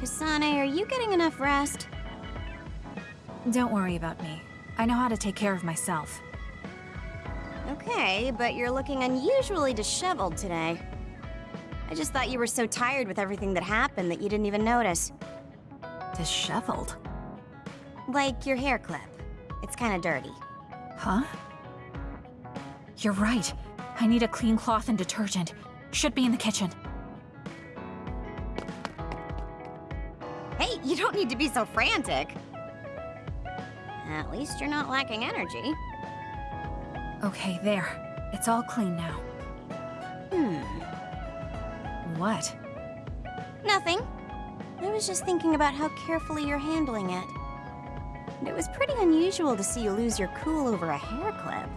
Kasane, are you getting enough rest? Don't worry about me. I know how to take care of myself. Okay, but you're looking unusually disheveled today. I just thought you were so tired with everything that happened that you didn't even notice. Disheveled? Like your hair clip. It's kinda dirty. Huh? You're right. I need a clean cloth and detergent. Should be in the kitchen. Hey, you don't need to be so frantic. At least you're not lacking energy. Okay, there. It's all clean now. Hmm. What? Nothing. I was just thinking about how carefully you're handling it. And it was pretty unusual to see you lose your cool over a hair clip.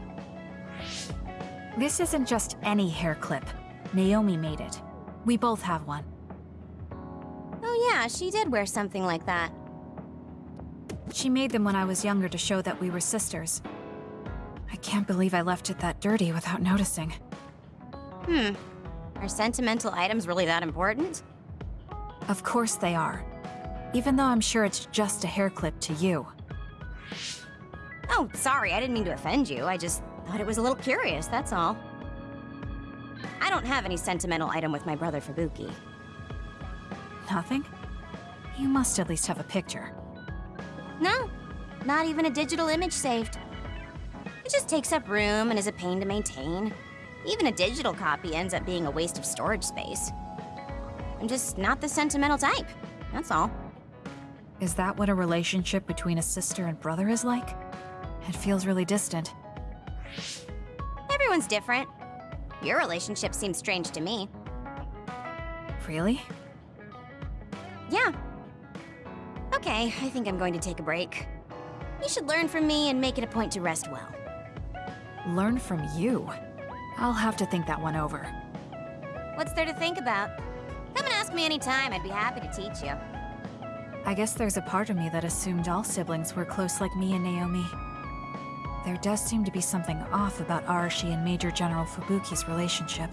This isn't just any hair clip. Naomi made it. We both have one. Yeah, she did wear something like that. She made them when I was younger to show that we were sisters. I can't believe I left it that dirty without noticing. Hmm. Are sentimental items really that important? Of course they are. Even though I'm sure it's just a hair clip to you. Oh, sorry, I didn't mean to offend you. I just thought it was a little curious, that's all. I don't have any sentimental item with my brother Fubuki. Nothing? You must at least have a picture. No, not even a digital image saved. It just takes up room and is a pain to maintain. Even a digital copy ends up being a waste of storage space. I'm just not the sentimental type, that's all. Is that what a relationship between a sister and brother is like? It feels really distant. Everyone's different. Your relationship seems strange to me. Really? Yeah. Okay, I think I'm going to take a break. You should learn from me and make it a point to rest well. Learn from you? I'll have to think that one over. What's there to think about? Come and ask me anytime, I'd be happy to teach you. I guess there's a part of me that assumed all siblings were close like me and Naomi. There does seem to be something off about Arashi and Major General Fubuki's relationship.